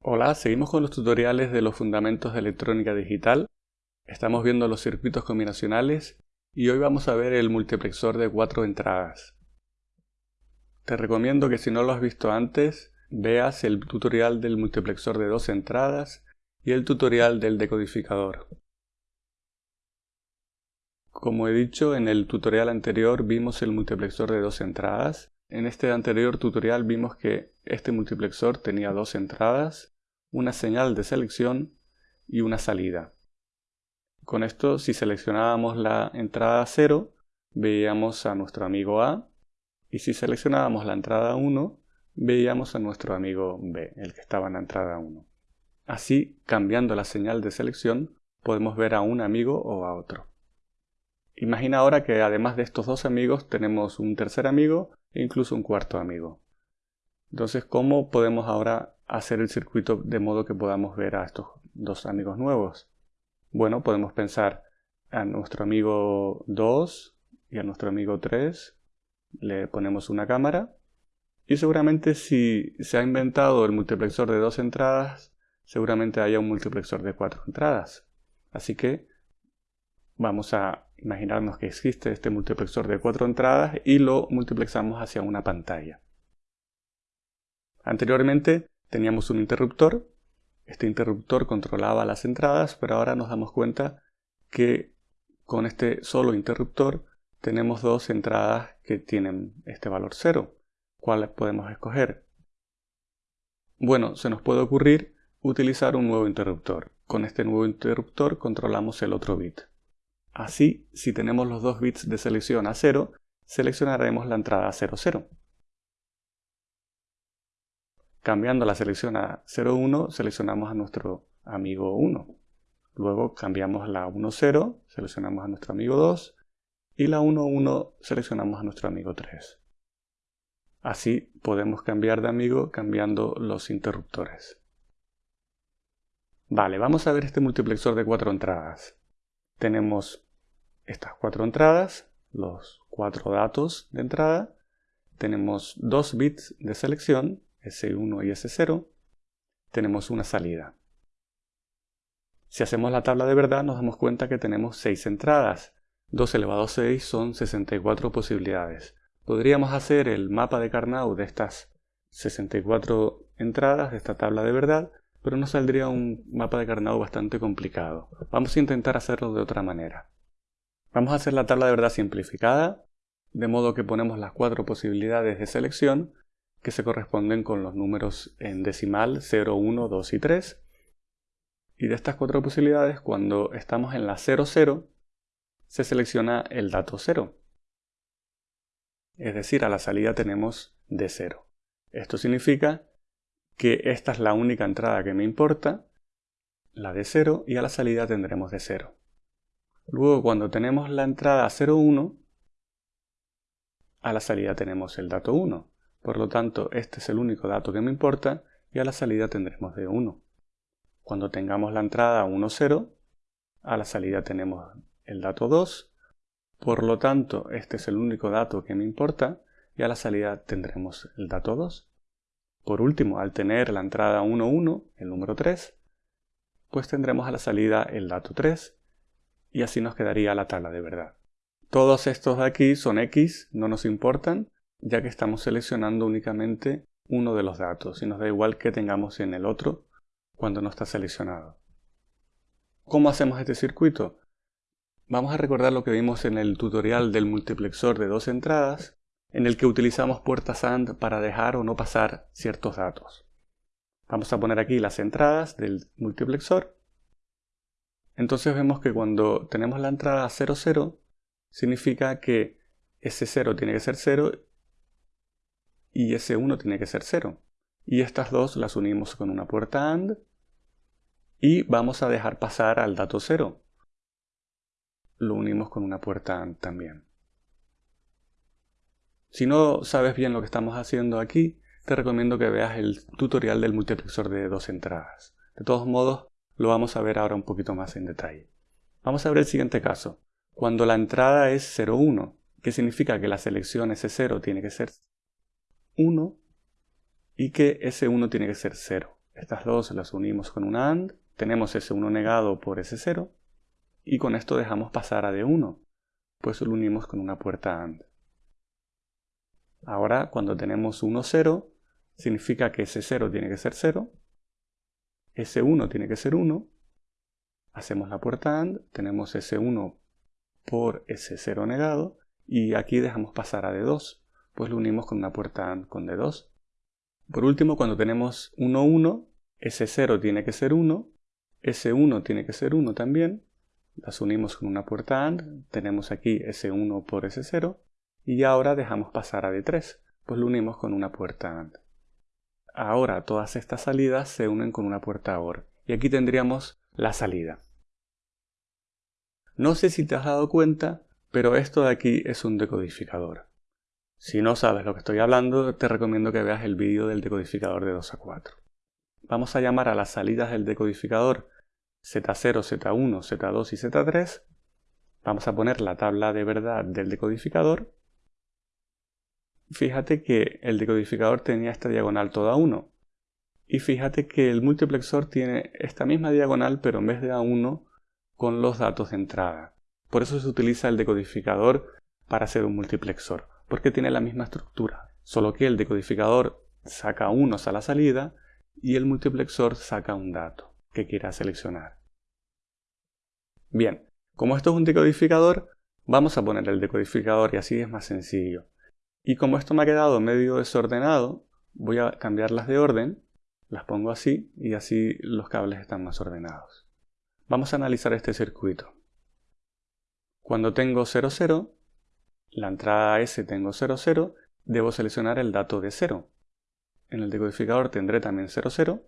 Hola, seguimos con los tutoriales de los fundamentos de electrónica digital. Estamos viendo los circuitos combinacionales y hoy vamos a ver el multiplexor de cuatro entradas. Te recomiendo que si no lo has visto antes, veas el tutorial del multiplexor de dos entradas y el tutorial del decodificador. Como he dicho, en el tutorial anterior vimos el multiplexor de dos entradas en este anterior tutorial vimos que este multiplexor tenía dos entradas, una señal de selección y una salida. Con esto, si seleccionábamos la entrada 0, veíamos a nuestro amigo A, y si seleccionábamos la entrada 1, veíamos a nuestro amigo B, el que estaba en la entrada 1. Así, cambiando la señal de selección, podemos ver a un amigo o a otro. Imagina ahora que además de estos dos amigos tenemos un tercer amigo e incluso un cuarto amigo. Entonces, ¿cómo podemos ahora hacer el circuito de modo que podamos ver a estos dos amigos nuevos? Bueno, podemos pensar a nuestro amigo 2 y a nuestro amigo 3, le ponemos una cámara y seguramente si se ha inventado el multiplexor de dos entradas, seguramente haya un multiplexor de cuatro entradas. Así que vamos a imaginarnos que existe este multiplexor de cuatro entradas y lo multiplexamos hacia una pantalla. Anteriormente teníamos un interruptor, este interruptor controlaba las entradas, pero ahora nos damos cuenta que con este solo interruptor tenemos dos entradas que tienen este valor 0. ¿Cuáles podemos escoger? Bueno, se nos puede ocurrir utilizar un nuevo interruptor. Con este nuevo interruptor controlamos el otro bit. Así, si tenemos los dos bits de selección a 0, seleccionaremos la entrada 00. Cambiando la selección a 01, seleccionamos a nuestro amigo 1. Luego cambiamos la 10, seleccionamos a nuestro amigo 2 y la 11 seleccionamos a nuestro amigo 3. Así podemos cambiar de amigo cambiando los interruptores. Vale, vamos a ver este multiplexor de cuatro entradas. Tenemos estas cuatro entradas, los cuatro datos de entrada, tenemos dos bits de selección, S1 y S0, tenemos una salida. Si hacemos la tabla de verdad nos damos cuenta que tenemos 6 entradas. 2 elevado a 6 son 64 posibilidades. Podríamos hacer el mapa de Carnot de estas 64 entradas de esta tabla de verdad, pero nos saldría un mapa de Carnot bastante complicado. Vamos a intentar hacerlo de otra manera. Vamos a hacer la tabla de verdad simplificada, de modo que ponemos las cuatro posibilidades de selección que se corresponden con los números en decimal 0, 1, 2 y 3. Y de estas cuatro posibilidades, cuando estamos en la 0, 0, se selecciona el dato 0. Es decir, a la salida tenemos de 0. Esto significa que esta es la única entrada que me importa, la de 0, y a la salida tendremos de 0. Luego cuando tenemos la entrada 01, a la salida tenemos el dato 1. Por lo tanto, este es el único dato que me importa y a la salida tendremos de 1. Cuando tengamos la entrada 10, a la salida tenemos el dato 2. Por lo tanto, este es el único dato que me importa y a la salida tendremos el dato 2. Por último, al tener la entrada 11, el número 3, pues tendremos a la salida el dato 3 y así nos quedaría la tabla de verdad. Todos estos de aquí son X, no nos importan, ya que estamos seleccionando únicamente uno de los datos y nos da igual que tengamos en el otro cuando no está seleccionado. ¿Cómo hacemos este circuito? Vamos a recordar lo que vimos en el tutorial del multiplexor de dos entradas, en el que utilizamos puertas AND para dejar o no pasar ciertos datos. Vamos a poner aquí las entradas del multiplexor entonces vemos que cuando tenemos la entrada 0, 0, significa que ese 0 tiene que ser 0 y ese 1 tiene que ser 0. Y estas dos las unimos con una puerta AND y vamos a dejar pasar al dato 0. Lo unimos con una puerta AND también. Si no sabes bien lo que estamos haciendo aquí, te recomiendo que veas el tutorial del multiplexor de dos entradas. De todos modos, lo vamos a ver ahora un poquito más en detalle. Vamos a ver el siguiente caso. Cuando la entrada es 0,1, que significa que la selección S0 tiene que ser 1 y que S1 tiene que ser 0. Estas dos las unimos con una AND, tenemos S1 negado por S0, y con esto dejamos pasar a D1, pues lo unimos con una puerta AND. Ahora, cuando tenemos 1, 0, significa que S0 tiene que ser 0, S1 tiene que ser 1, hacemos la puerta AND, tenemos S1 por S0 negado, y aquí dejamos pasar a D2, pues lo unimos con una puerta AND con D2. Por último, cuando tenemos 1, 1, S0 tiene que ser 1, S1 tiene que ser 1 también, las unimos con una puerta AND, tenemos aquí S1 por S0, y ahora dejamos pasar a D3, pues lo unimos con una puerta AND. Ahora todas estas salidas se unen con una puerta OR, y aquí tendríamos la salida. No sé si te has dado cuenta, pero esto de aquí es un decodificador. Si no sabes lo que estoy hablando, te recomiendo que veas el vídeo del decodificador de 2 a 4. Vamos a llamar a las salidas del decodificador Z0, Z1, Z2 y Z3. Vamos a poner la tabla de verdad del decodificador. Fíjate que el decodificador tenía esta diagonal toda 1. Y fíjate que el multiplexor tiene esta misma diagonal pero en vez de A1 con los datos de entrada. Por eso se utiliza el decodificador para hacer un multiplexor, porque tiene la misma estructura, solo que el decodificador saca unos a la salida y el multiplexor saca un dato que quiera seleccionar. Bien, como esto es un decodificador, vamos a poner el decodificador y así es más sencillo. Y como esto me ha quedado medio desordenado, voy a cambiarlas de orden, las pongo así y así los cables están más ordenados. Vamos a analizar este circuito. Cuando tengo 0, 0, la entrada S tengo 0, 0, debo seleccionar el dato de 0. En el decodificador tendré también 0, 0.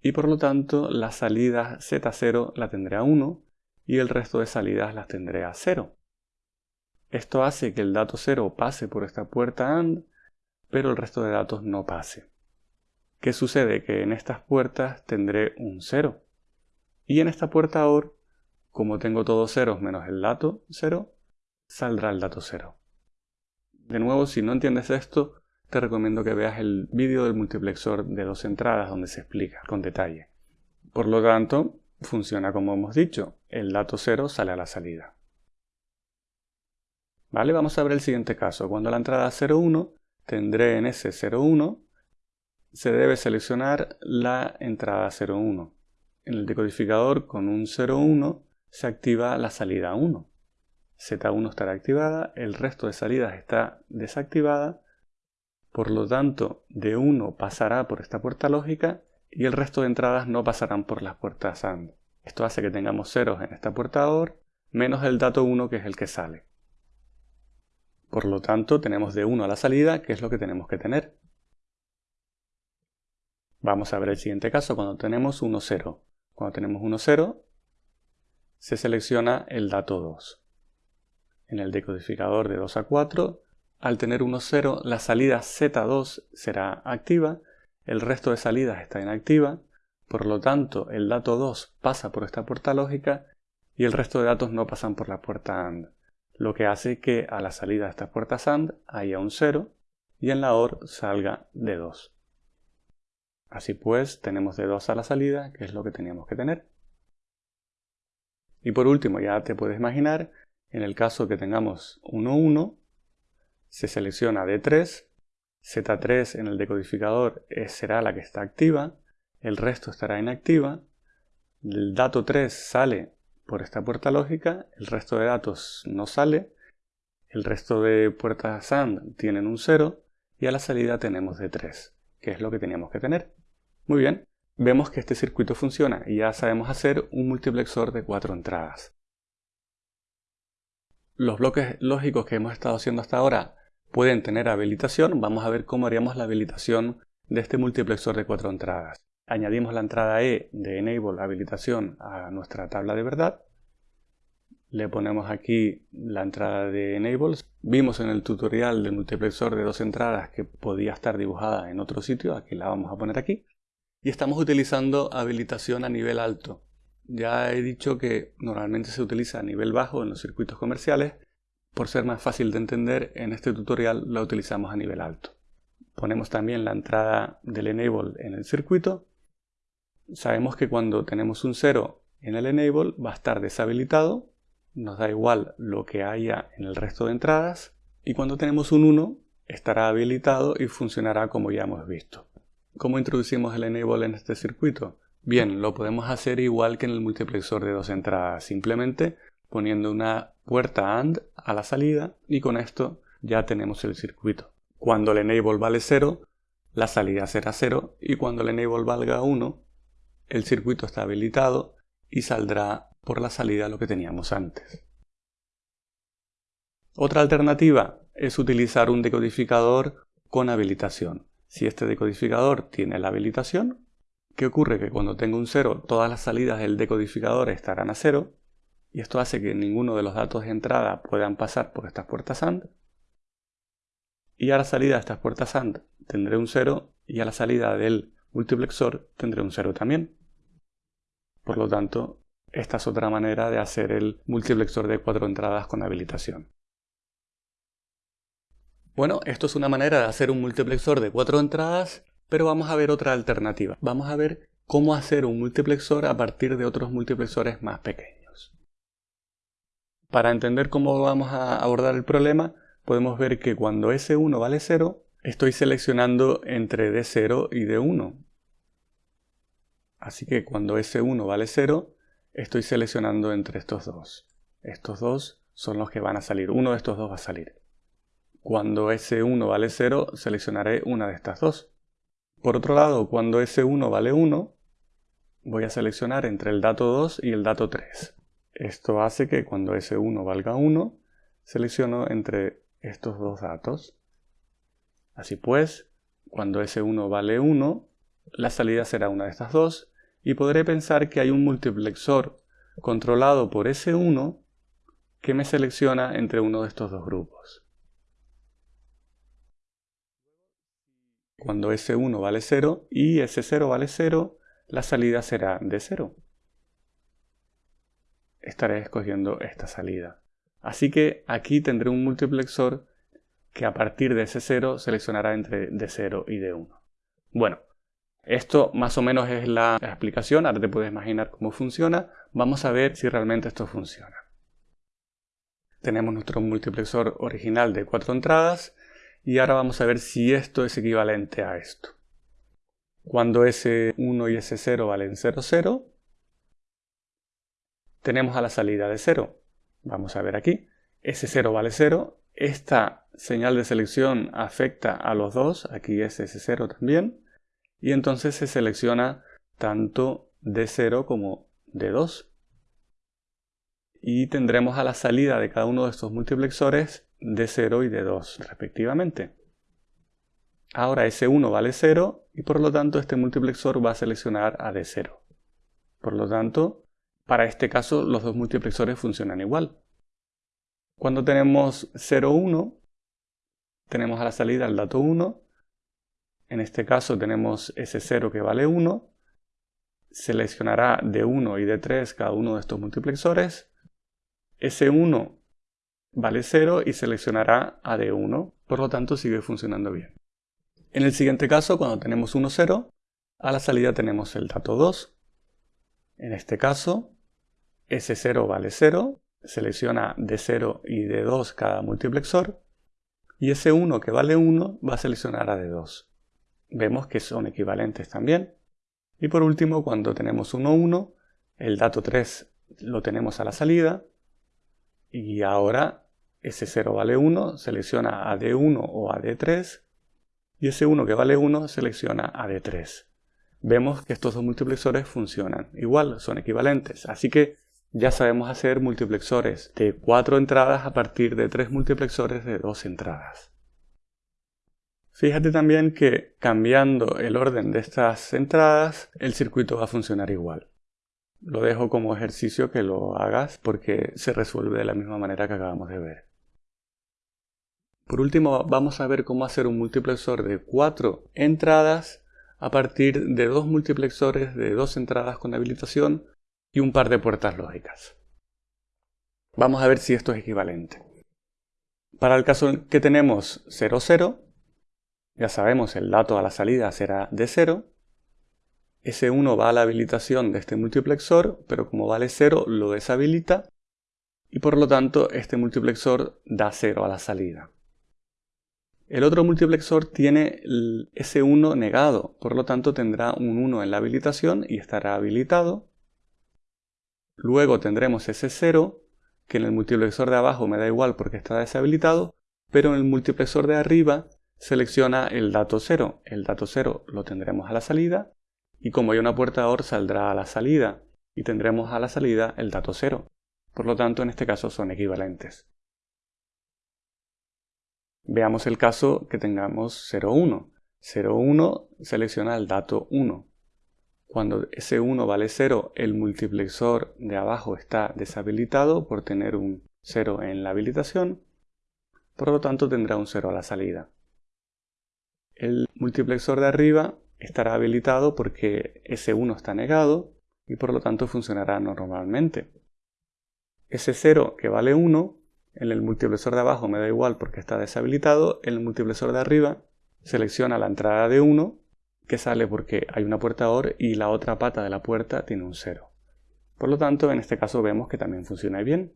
Y por lo tanto, la salida Z0 la tendré a 1 y el resto de salidas las tendré a 0. Esto hace que el dato 0 pase por esta puerta AND, pero el resto de datos no pase. ¿Qué sucede? Que en estas puertas tendré un 0. Y en esta puerta OR como tengo todos ceros menos el dato 0, saldrá el dato 0. De nuevo, si no entiendes esto, te recomiendo que veas el vídeo del multiplexor de dos entradas donde se explica con detalle. Por lo tanto, funciona como hemos dicho, el dato 0 sale a la salida. Vale, vamos a ver el siguiente caso. Cuando la entrada 01 tendré en ese 01, se debe seleccionar la entrada 01. En el decodificador con un 01 se activa la salida 1. Z1 estará activada, el resto de salidas está desactivada, por lo tanto D1 pasará por esta puerta lógica y el resto de entradas no pasarán por las puertas AND. Esto hace que tengamos ceros en esta puerta OR menos el dato 1 que es el que sale. Por lo tanto tenemos D1 a la salida que es lo que tenemos que tener. Vamos a ver el siguiente caso cuando tenemos 1, 0. Cuando tenemos 1, 0 se selecciona el dato 2. En el decodificador de 2 a 4, al tener 1, 0, la salida Z2 será activa, el resto de salidas está inactiva, por lo tanto el dato 2 pasa por esta puerta lógica y el resto de datos no pasan por la puerta AND, lo que hace que a la salida de esta puerta AND haya un 0 y en la OR salga de 2. Así pues, tenemos de 2 a la salida, que es lo que teníamos que tener. Y por último, ya te puedes imaginar, en el caso que tengamos 1, 1, se selecciona D3, Z3 en el decodificador será la que está activa, el resto estará inactiva, el dato 3 sale por esta puerta lógica, el resto de datos no sale, el resto de puertas AND tienen un 0 y a la salida tenemos D3, que es lo que teníamos que tener. Muy bien, vemos que este circuito funciona y ya sabemos hacer un multiplexor de cuatro entradas. Los bloques lógicos que hemos estado haciendo hasta ahora pueden tener habilitación. Vamos a ver cómo haríamos la habilitación de este multiplexor de cuatro entradas. Añadimos la entrada E de Enable habilitación a nuestra tabla de verdad. Le ponemos aquí la entrada de Enable. Vimos en el tutorial del multiplexor de dos entradas que podía estar dibujada en otro sitio. Aquí la vamos a poner aquí y estamos utilizando habilitación a nivel alto. Ya he dicho que normalmente se utiliza a nivel bajo en los circuitos comerciales. Por ser más fácil de entender, en este tutorial la utilizamos a nivel alto. ponemos también la entrada del enable en el circuito, sabemos que cuando tenemos un 0 en el enable va a estar deshabilitado, nos da igual lo que haya en el resto de entradas, y cuando tenemos un 1 estará habilitado y funcionará como ya hemos visto. ¿Cómo introducimos el enable en este circuito? Bien, lo podemos hacer igual que en el multiplexor de dos entradas, simplemente poniendo una puerta AND a la salida y con esto ya tenemos el circuito. Cuando el enable vale 0, la salida será 0 y cuando el enable valga 1, el circuito está habilitado y saldrá por la salida lo que teníamos antes. Otra alternativa es utilizar un decodificador con habilitación. Si este decodificador tiene la habilitación, ¿qué ocurre? Que cuando tengo un 0, todas las salidas del decodificador estarán a 0 y esto hace que ninguno de los datos de entrada puedan pasar por estas puertas AND. Y a la salida de estas puertas AND tendré un 0 y a la salida del multiplexor tendré un 0 también. Por lo tanto, esta es otra manera de hacer el multiplexor de cuatro entradas con habilitación. Bueno, esto es una manera de hacer un multiplexor de cuatro entradas, pero vamos a ver otra alternativa. Vamos a ver cómo hacer un multiplexor a partir de otros multiplexores más pequeños. Para entender cómo vamos a abordar el problema, podemos ver que cuando S1 vale 0, estoy seleccionando entre D0 y D1. Así que cuando S1 vale 0, estoy seleccionando entre estos dos. Estos dos son los que van a salir. Uno de estos dos va a salir. Cuando S1 vale 0, seleccionaré una de estas dos. Por otro lado, cuando S1 vale 1, voy a seleccionar entre el dato 2 y el dato 3. Esto hace que cuando S1 valga 1, selecciono entre estos dos datos. Así pues, cuando S1 vale 1, la salida será una de estas dos y podré pensar que hay un multiplexor controlado por S1 que me selecciona entre uno de estos dos grupos. Cuando S1 vale 0 y S0 vale 0, la salida será de 0. Estaré escogiendo esta salida. Así que aquí tendré un multiplexor que a partir de S0 seleccionará entre D0 y D1. Bueno, esto más o menos es la explicación, ahora te puedes imaginar cómo funciona. Vamos a ver si realmente esto funciona. Tenemos nuestro multiplexor original de cuatro entradas y ahora vamos a ver si esto es equivalente a esto. Cuando S1 y S0 valen 0, 0, tenemos a la salida de 0. Vamos a ver aquí. S0 vale 0. Esta señal de selección afecta a los dos. Aquí es S0 también. Y entonces se selecciona tanto D0 como D2. Y tendremos a la salida de cada uno de estos multiplexores de 0 y de 2 respectivamente. Ahora S1 vale 0 y por lo tanto este multiplexor va a seleccionar a D0. Por lo tanto, para este caso los dos multiplexores funcionan igual. Cuando tenemos 0, 1, tenemos a la salida el dato 1. En este caso tenemos S0 que vale 1. Seleccionará D1 y D3 cada uno de estos multiplexores. S1 vale 0 y seleccionará a D1, por lo tanto sigue funcionando bien. En el siguiente caso, cuando tenemos 1, 0, a la salida tenemos el dato 2. En este caso, S0 vale 0, selecciona D0 y D2 cada multiplexor, y S1 que vale 1 va a seleccionar a D2. Vemos que son equivalentes también. Y por último, cuando tenemos 1, 1, el dato 3 lo tenemos a la salida, y ahora S0 vale 1, selecciona a D1 o a D3 y S1 que vale 1 selecciona a D3. Vemos que estos dos multiplexores funcionan igual, son equivalentes, así que ya sabemos hacer multiplexores de 4 entradas a partir de 3 multiplexores de 2 entradas. Fíjate también que cambiando el orden de estas entradas, el circuito va a funcionar igual. Lo dejo como ejercicio que lo hagas porque se resuelve de la misma manera que acabamos de ver. Por último, vamos a ver cómo hacer un multiplexor de 4 entradas a partir de dos multiplexores de dos entradas con habilitación y un par de puertas lógicas. Vamos a ver si esto es equivalente. Para el caso que tenemos 0, 0, Ya sabemos, el dato a la salida será de 0. Ese 1 va a la habilitación de este multiplexor, pero como vale 0 lo deshabilita y por lo tanto este multiplexor da 0 a la salida. El otro multiplexor tiene el S1 negado, por lo tanto tendrá un 1 en la habilitación y estará habilitado. Luego tendremos ese 0, que en el multiplexor de abajo me da igual porque está deshabilitado, pero en el multiplexor de arriba selecciona el dato 0. El dato 0 lo tendremos a la salida y como hay una puerta OR saldrá a la salida y tendremos a la salida el dato 0. Por lo tanto, en este caso son equivalentes. Veamos el caso que tengamos 0,1. 0,1 selecciona el dato 1. Cuando ese 1 vale 0, el multiplexor de abajo está deshabilitado por tener un 0 en la habilitación. Por lo tanto, tendrá un 0 a la salida. El multiplexor de arriba estará habilitado porque ese 1 está negado y por lo tanto funcionará normalmente. Ese 0 que vale 1, en el multiplexor de abajo me da igual porque está deshabilitado, en el multiplexor de arriba selecciona la entrada de 1 que sale porque hay una puerta OR y la otra pata de la puerta tiene un 0. Por lo tanto, en este caso vemos que también funciona bien.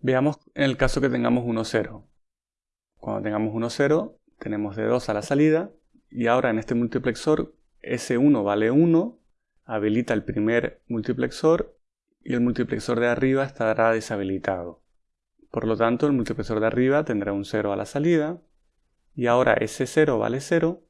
Veamos en el caso que tengamos 1, 0. Cuando tengamos 1, 0, tenemos de 2 a la salida y ahora en este multiplexor S1 vale 1, habilita el primer multiplexor y el multiplexor de arriba estará deshabilitado. Por lo tanto, el multiplexor de arriba tendrá un 0 a la salida y ahora ese 0 vale 0,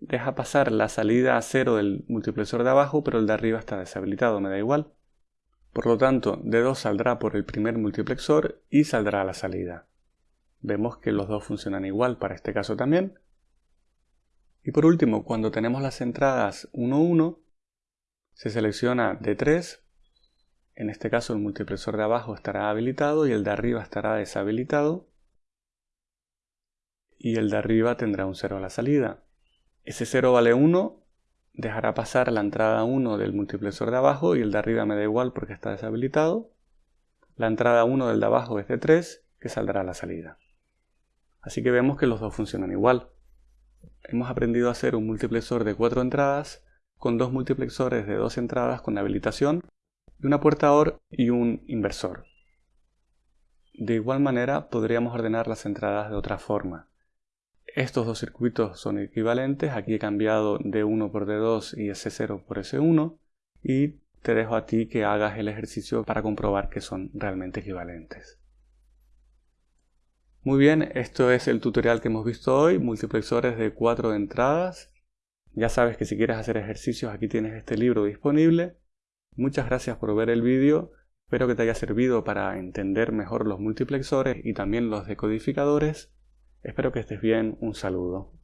deja pasar la salida a 0 del multiplexor de abajo, pero el de arriba está deshabilitado, me da igual. Por lo tanto, D2 saldrá por el primer multiplexor y saldrá a la salida. Vemos que los dos funcionan igual para este caso también. Y por último, cuando tenemos las entradas 1, 1, se selecciona D3 en este caso el multiplexor de abajo estará habilitado y el de arriba estará deshabilitado. Y el de arriba tendrá un 0 a la salida. Ese 0 vale 1, dejará pasar la entrada 1 del multiplexor de abajo y el de arriba me da igual porque está deshabilitado. La entrada 1 del de abajo es de 3, que saldrá a la salida. Así que vemos que los dos funcionan igual. Hemos aprendido a hacer un multiplexor de 4 entradas con dos multiplexores de 2 entradas con habilitación y una puerta OR y un inversor. De igual manera podríamos ordenar las entradas de otra forma. Estos dos circuitos son equivalentes, aquí he cambiado D1 por D2 y S0 por S1 y te dejo a ti que hagas el ejercicio para comprobar que son realmente equivalentes. Muy bien, esto es el tutorial que hemos visto hoy, multiplexores de 4 entradas. Ya sabes que si quieres hacer ejercicios aquí tienes este libro disponible Muchas gracias por ver el vídeo, espero que te haya servido para entender mejor los multiplexores y también los decodificadores. Espero que estés bien, un saludo.